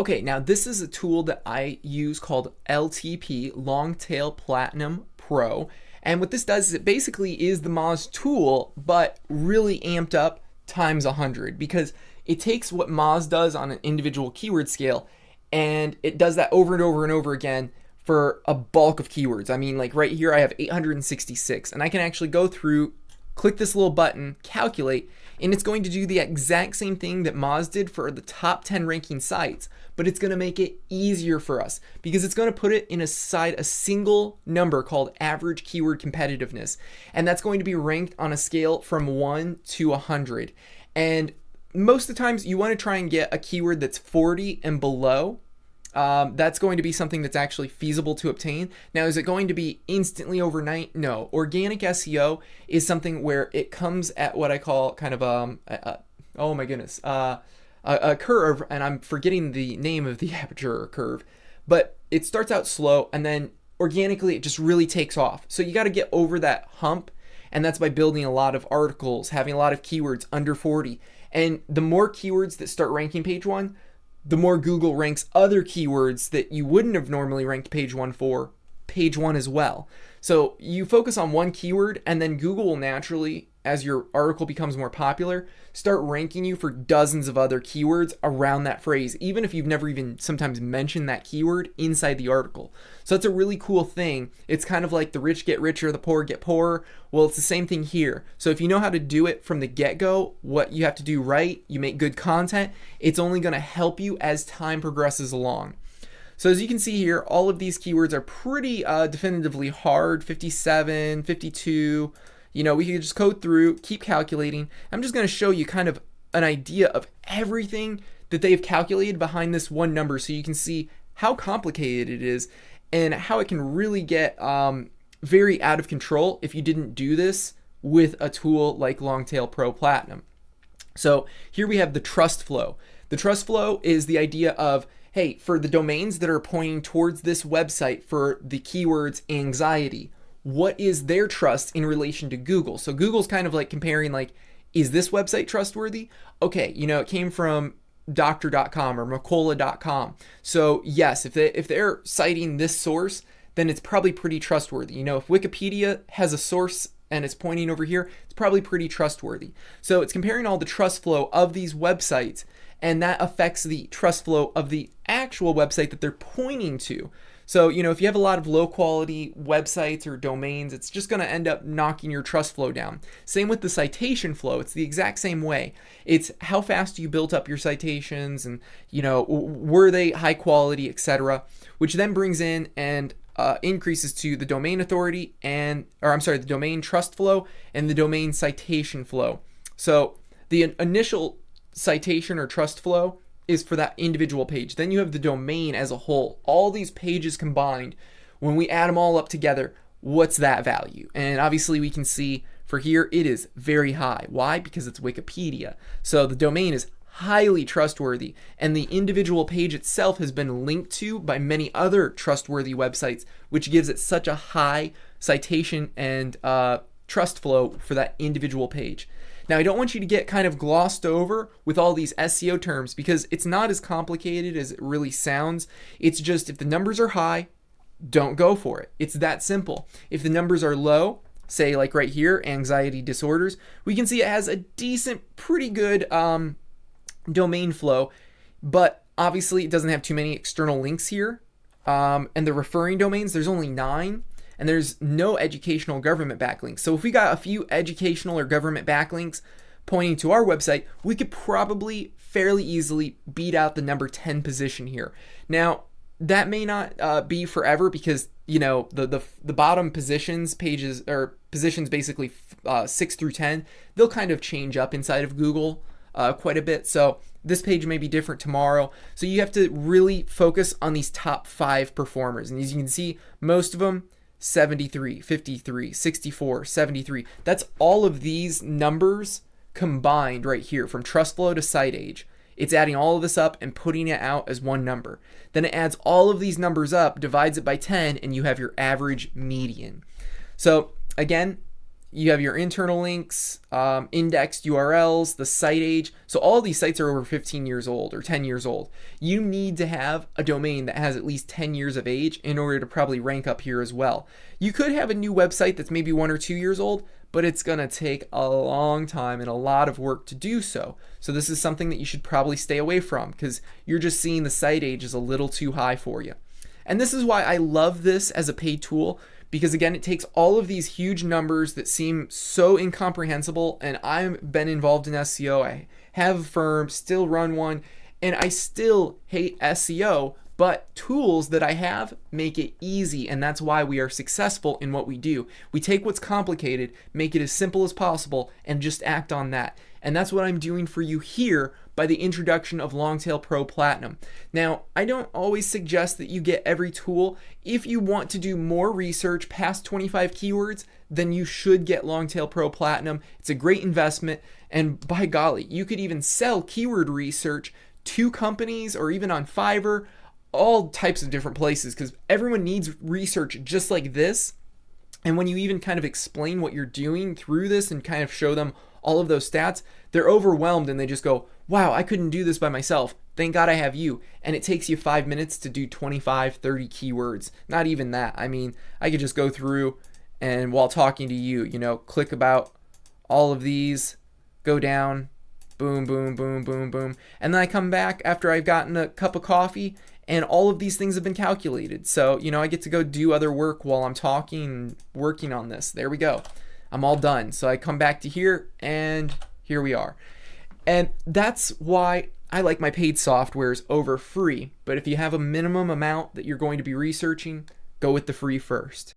Okay, now this is a tool that I use called LTP, Longtail Platinum Pro. And what this does is it basically is the Moz tool, but really amped up times 100 because it takes what Moz does on an individual keyword scale and it does that over and over and over again for a bulk of keywords. I mean, like right here, I have 866, and I can actually go through, click this little button, calculate, and it's going to do the exact same thing that Moz did for the top 10 ranking sites, but it's going to make it easier for us because it's going to put it in a side a single number called average keyword competitiveness, and that's going to be ranked on a scale from 1 to 100. And most of the times you want to try and get a keyword that's 40 and below um, that's going to be something that's actually feasible to obtain. Now, is it going to be instantly overnight? No. Organic SEO is something where it comes at what I call kind of um, a, a, oh my goodness, uh, a, a curve, and I'm forgetting the name of the aperture curve, but it starts out slow and then organically it just really takes off. So you got to get over that hump, and that's by building a lot of articles, having a lot of keywords under 40. And the more keywords that start ranking page one, the more Google ranks other keywords that you wouldn't have normally ranked page one for, page one as well. So you focus on one keyword and then Google will naturally, as your article becomes more popular, start ranking you for dozens of other keywords around that phrase, even if you've never even sometimes mentioned that keyword inside the article. So that's a really cool thing. It's kind of like the rich get richer, the poor get poorer. Well, it's the same thing here. So if you know how to do it from the get go, what you have to do right, you make good content, it's only going to help you as time progresses along. So as you can see here, all of these keywords are pretty uh, definitively hard, 57, 52. You know, we can just code through, keep calculating. I'm just going to show you kind of an idea of everything that they've calculated behind this one number so you can see how complicated it is and how it can really get um, very out of control if you didn't do this with a tool like Longtail Pro Platinum. So here we have the trust flow. The trust flow is the idea of hey, for the domains that are pointing towards this website for the keywords anxiety, what is their trust in relation to Google? So Google's kind of like comparing like, is this website trustworthy? Okay, you know, it came from doctor.com or Mercola.com. So yes, if they if they're citing this source, then it's probably pretty trustworthy. You know, if Wikipedia has a source and it's pointing over here, it's probably pretty trustworthy. So it's comparing all the trust flow of these websites and that affects the trust flow of the actual website that they're pointing to. So, you know, if you have a lot of low quality websites or domains, it's just going to end up knocking your trust flow down. Same with the citation flow. It's the exact same way. It's how fast you built up your citations and, you know, were they high quality, etc., which then brings in and uh, increases to the domain authority and, or I'm sorry, the domain trust flow and the domain citation flow. So the initial citation or trust flow is for that individual page. Then you have the domain as a whole. All these pages combined, when we add them all up together, what's that value? And obviously we can see for here it is very high. Why? Because it's Wikipedia. So the domain is highly trustworthy and the individual page itself has been linked to by many other trustworthy websites which gives it such a high citation and uh, trust flow for that individual page. Now, I don't want you to get kind of glossed over with all these SEO terms because it's not as complicated as it really sounds. It's just if the numbers are high, don't go for it. It's that simple. If the numbers are low, say like right here, anxiety disorders, we can see it has a decent, pretty good um, domain flow, but obviously it doesn't have too many external links here. Um, and the referring domains, there's only nine and there's no educational government backlinks. So if we got a few educational or government backlinks pointing to our website, we could probably fairly easily beat out the number 10 position here. Now, that may not uh, be forever because you know the, the the bottom positions pages or positions basically uh, 6 through 10 they'll kind of change up inside of google uh, quite a bit so this page may be different tomorrow so you have to really focus on these top five performers and as you can see most of them 73, 53, 64, 73. That's all of these numbers combined right here from trust flow to site age. It's adding all of this up and putting it out as one number. Then it adds all of these numbers up, divides it by 10, and you have your average median. So again, you have your internal links, um, indexed URLs, the site age. So all these sites are over 15 years old or 10 years old. You need to have a domain that has at least 10 years of age in order to probably rank up here as well. You could have a new website that's maybe one or two years old, but it's going to take a long time and a lot of work to do so. So this is something that you should probably stay away from because you're just seeing the site age is a little too high for you. And this is why I love this as a paid tool because again, it takes all of these huge numbers that seem so incomprehensible. And I've been involved in SEO. I have a firm, still run one, and I still hate SEO, but tools that I have make it easy, and that's why we are successful in what we do. We take what's complicated, make it as simple as possible, and just act on that. And that's what I'm doing for you here by the introduction of Longtail Pro Platinum. Now, I don't always suggest that you get every tool. If you want to do more research past 25 keywords, then you should get Longtail Pro Platinum. It's a great investment, and by golly, you could even sell keyword research to companies or even on Fiverr, all types of different places, because everyone needs research just like this. And when you even kind of explain what you're doing through this and kind of show them all of those stats, they're overwhelmed and they just go, wow, I couldn't do this by myself. Thank God I have you. And it takes you five minutes to do 25, 30 keywords. Not even that. I mean, I could just go through and while talking to you, you know, click about all of these, go down, boom, boom, boom, boom, boom. And then I come back after I've gotten a cup of coffee and all of these things have been calculated. So, you know, I get to go do other work while I'm talking, working on this. There we go. I'm all done. So I come back to here and here we are. And that's why I like my paid softwares over free. But if you have a minimum amount that you're going to be researching, go with the free first.